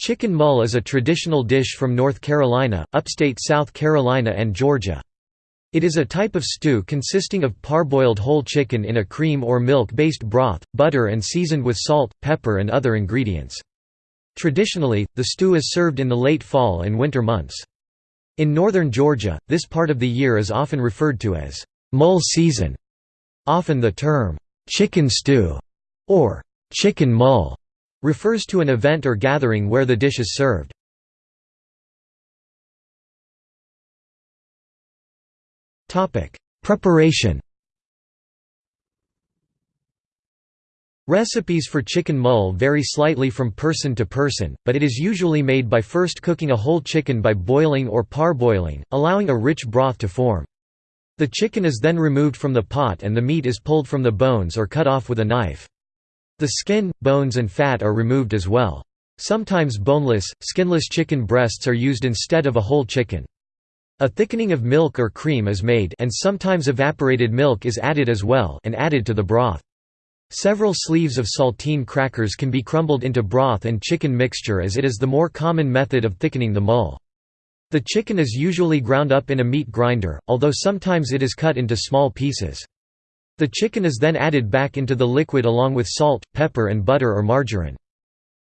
Chicken mull is a traditional dish from North Carolina, upstate South Carolina and Georgia. It is a type of stew consisting of parboiled whole chicken in a cream or milk-based broth, butter and seasoned with salt, pepper and other ingredients. Traditionally, the stew is served in the late fall and winter months. In northern Georgia, this part of the year is often referred to as mull season. Often the term, chicken stew, or chicken mull, refers to an event or gathering where the dish is served. Preparation Recipes for chicken mull vary slightly from person to person, but it is usually made by first cooking a whole chicken by boiling or parboiling, allowing a rich broth to form. The chicken is then removed from the pot and the meat is pulled from the bones or cut off with a knife. The skin, bones and fat are removed as well. Sometimes boneless, skinless chicken breasts are used instead of a whole chicken. A thickening of milk or cream is made and sometimes evaporated milk is added as well and added to the broth. Several sleeves of saltine crackers can be crumbled into broth and chicken mixture as it is the more common method of thickening the mull. The chicken is usually ground up in a meat grinder, although sometimes it is cut into small pieces. The chicken is then added back into the liquid along with salt, pepper and butter or margarine.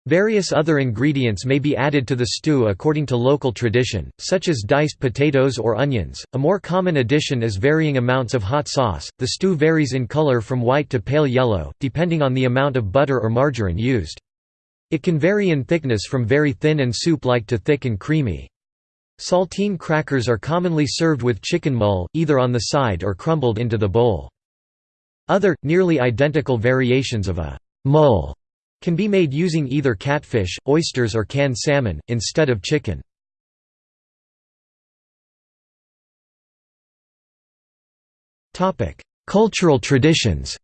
Various other ingredients may be added to the stew according to local tradition, such as diced potatoes or onions. A more common addition is varying amounts of hot sauce. The stew varies in color from white to pale yellow, depending on the amount of butter or margarine used. It can vary in thickness from very thin and soup-like to thick and creamy. Saltine crackers are commonly served with chicken mull, either on the side or crumbled into the bowl. Other, nearly identical variations of a mull can be made using either catfish, oysters or canned salmon, instead of chicken. Cultural traditions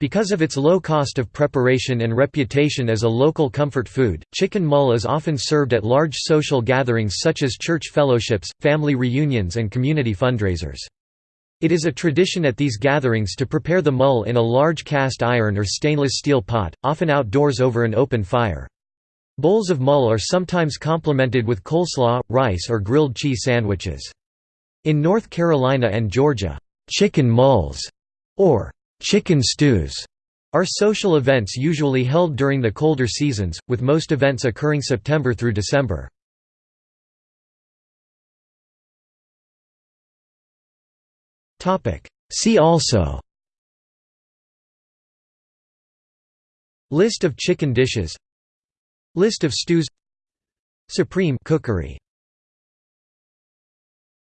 Because of its low cost of preparation and reputation as a local comfort food, chicken mull is often served at large social gatherings such as church fellowships, family reunions and community fundraisers. It is a tradition at these gatherings to prepare the mull in a large cast iron or stainless steel pot, often outdoors over an open fire. Bowls of mull are sometimes complemented with coleslaw, rice or grilled cheese sandwiches. In North Carolina and Georgia, chicken mulls, or chicken stews, are social events usually held during the colder seasons, with most events occurring September through December. See also List of chicken dishes List of stews Supreme cookery